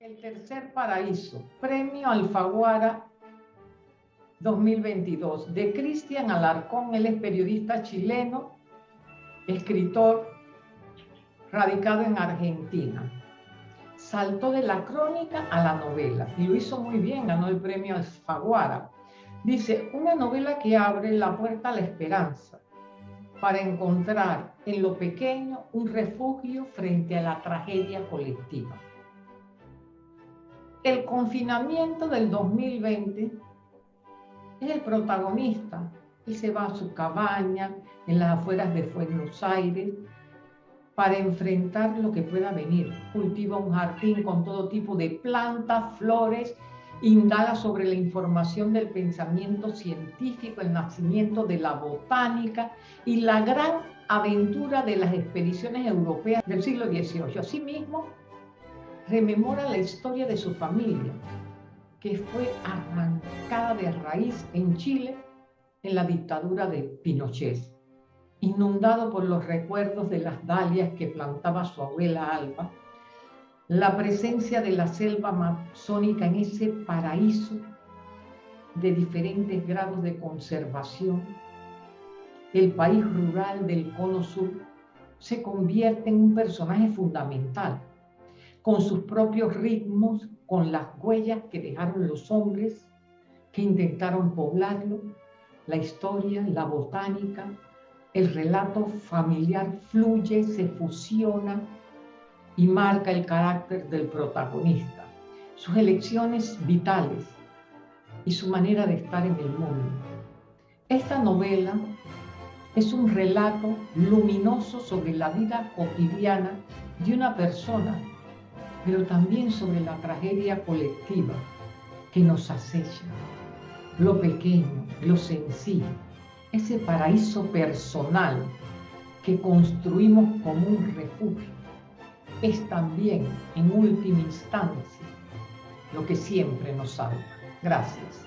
El tercer paraíso, Premio Alfaguara 2022, de Cristian Alarcón. Él es periodista chileno, escritor, radicado en Argentina. Saltó de la crónica a la novela y lo hizo muy bien, ganó el premio Alfaguara. Dice, una novela que abre la puerta a la esperanza para encontrar en lo pequeño un refugio frente a la tragedia colectiva. El confinamiento del 2020 es el protagonista. Él se va a su cabaña en las afueras de Buenos Aires para enfrentar lo que pueda venir. Cultiva un jardín con todo tipo de plantas, flores, indaga sobre la información del pensamiento científico, el nacimiento de la botánica y la gran aventura de las expediciones europeas del siglo XVIII. Asimismo, rememora la historia de su familia, que fue arrancada de raíz en Chile en la dictadura de Pinochet, inundado por los recuerdos de las dalias que plantaba su abuela Alba, la presencia de la selva amazónica en ese paraíso de diferentes grados de conservación, el país rural del cono sur se convierte en un personaje fundamental con sus propios ritmos, con las huellas que dejaron los hombres que intentaron poblarlo, la historia, la botánica, el relato familiar fluye, se fusiona y marca el carácter del protagonista, sus elecciones vitales y su manera de estar en el mundo. Esta novela es un relato luminoso sobre la vida cotidiana de una persona pero también sobre la tragedia colectiva que nos acecha, lo pequeño, lo sencillo, ese paraíso personal que construimos como un refugio, es también, en última instancia, lo que siempre nos salva. Gracias.